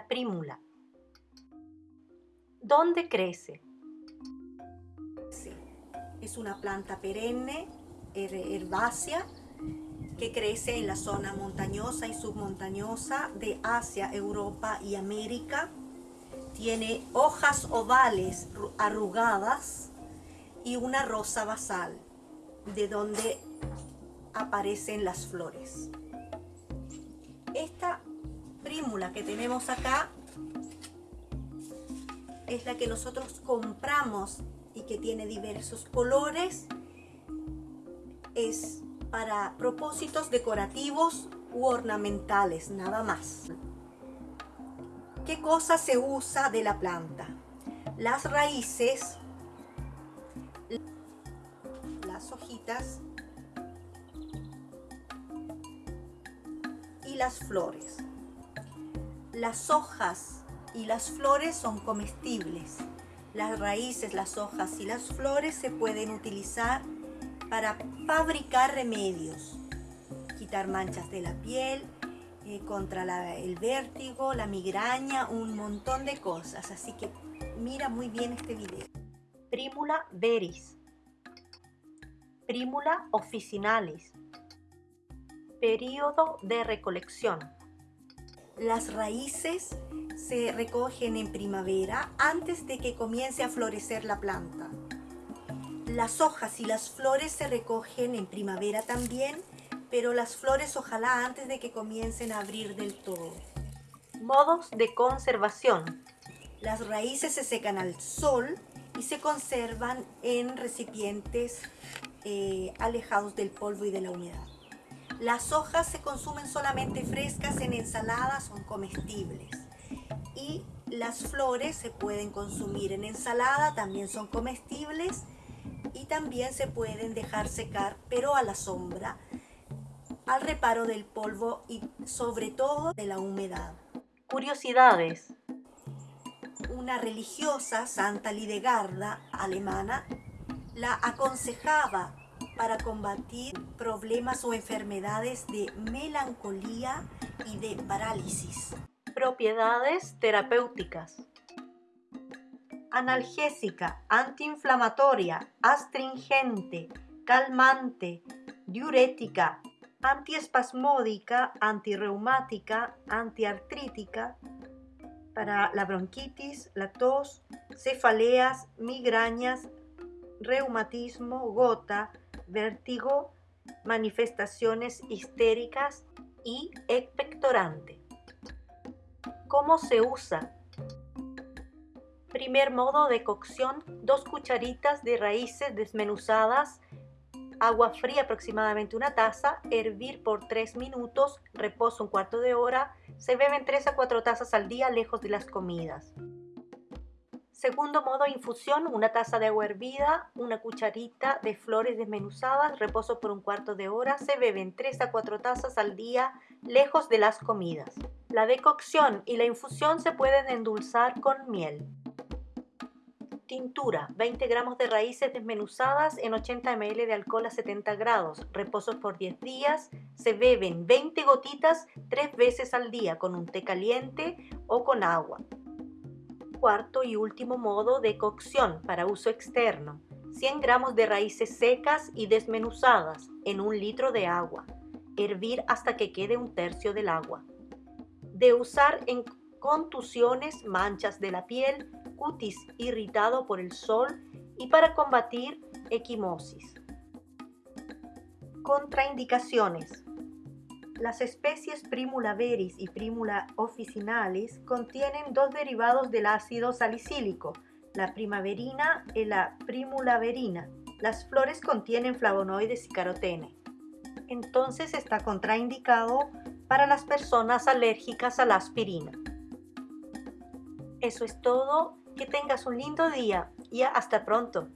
Prímula. ¿Dónde crece? Sí, es una planta perenne, herbácea, que crece en la zona montañosa y submontañosa de Asia, Europa y América. Tiene hojas ovales arrugadas y una rosa basal, de donde aparecen las flores. Esta prímula que tenemos acá es la que nosotros compramos y que tiene diversos colores. Es para propósitos decorativos u ornamentales, nada más. ¿Qué cosa se usa de la planta? Las raíces, las hojitas y las flores. Las hojas y las flores son comestibles. Las raíces, las hojas y las flores se pueden utilizar para fabricar remedios, quitar manchas de la piel, eh, contra el vértigo, la migraña, un montón de cosas. Así que mira muy bien este video. Primula veris. Primula officinalis. Periodo de recolección. Las raíces se recogen en primavera antes de que comience a florecer la planta. Las hojas y las flores se recogen en primavera también, pero las flores ojalá antes de que comiencen a abrir del todo. Modos de conservación. Las raíces se secan al sol y se conservan en recipientes eh, alejados del polvo y de la humedad. Las hojas se consumen solamente frescas en ensaladas, son comestibles. Y las flores se pueden consumir en ensalada, también son comestibles. Y también se pueden dejar secar, pero a la sombra, al reparo del polvo y sobre todo de la humedad. Curiosidades. Una religiosa, Santa Lidegarda, alemana, la aconsejaba para combatir problemas o enfermedades de melancolía y de parálisis. Propiedades terapéuticas. Analgésica, antiinflamatoria, astringente, calmante, diurética, antiespasmódica, antirreumática, antiartrítica, para la bronquitis, la tos, cefaleas, migrañas, reumatismo, gota, vértigo, manifestaciones histéricas y expectorante. ¿Cómo se usa? Primer modo de cocción, dos cucharitas de raíces desmenuzadas, agua fría aproximadamente una taza, hervir por 3 minutos, reposo un cuarto de hora, se beben 3 a 4 tazas al día lejos de las comidas. Segundo modo, infusión, una taza de agua hervida, una cucharita de flores desmenuzadas, reposo por un cuarto de hora, se beben 3 a 4 tazas al día, lejos de las comidas. La decocción y la infusión se pueden endulzar con miel. Tintura, 20 gramos de raíces desmenuzadas en 80 ml de alcohol a 70 grados, reposo por 10 días, se beben 20 gotitas 3 veces al día con un té caliente o con agua cuarto y último modo de cocción para uso externo. 100 gramos de raíces secas y desmenuzadas en un litro de agua. Hervir hasta que quede un tercio del agua. De usar en contusiones, manchas de la piel, cutis irritado por el sol y para combatir equimosis. Contraindicaciones. Las especies Primula veris y Primula officinalis contienen dos derivados del ácido salicílico, la primaverina y la Primula verina. Las flores contienen flavonoides y carotene. Entonces está contraindicado para las personas alérgicas a la aspirina. Eso es todo. Que tengas un lindo día y hasta pronto.